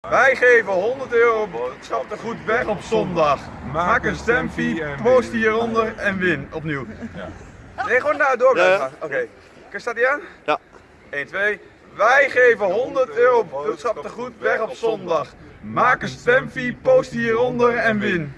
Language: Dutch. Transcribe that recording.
Wij geven 100 euro boodschappengoed weg op zondag. Maak een stemfee, post hieronder en win. Opnieuw. Nee, gewoon naar door. Oké. Oké, Staat die aan? Ja. 1, 2. Wij geven 100 euro boodschappengoed weg op zondag. Maak een stemfee, post hieronder en win.